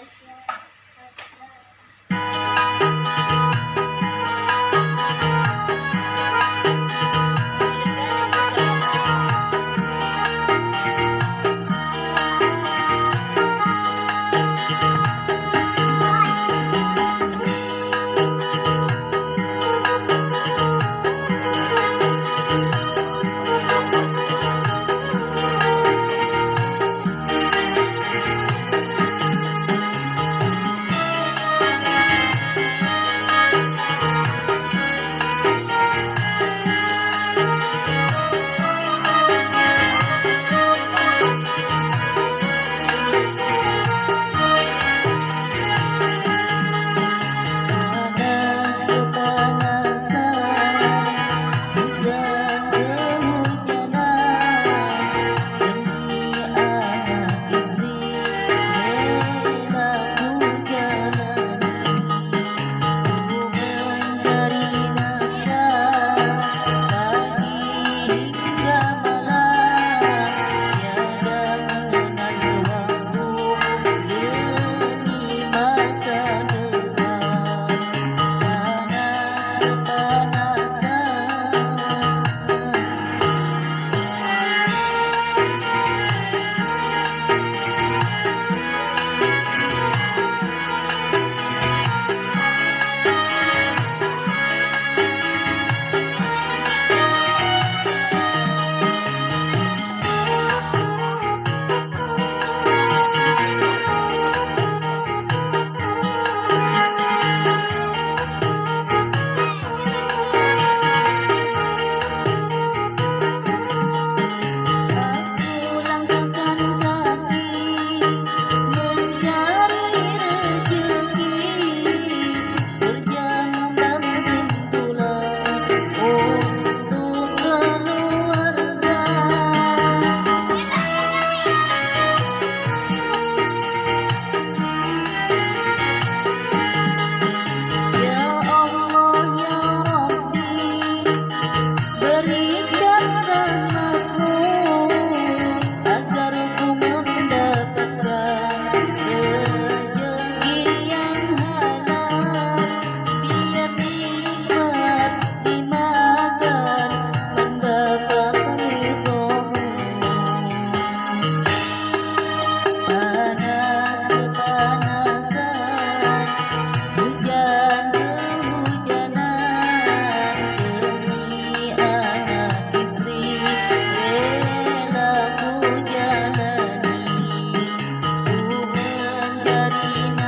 Eu Thank you. You.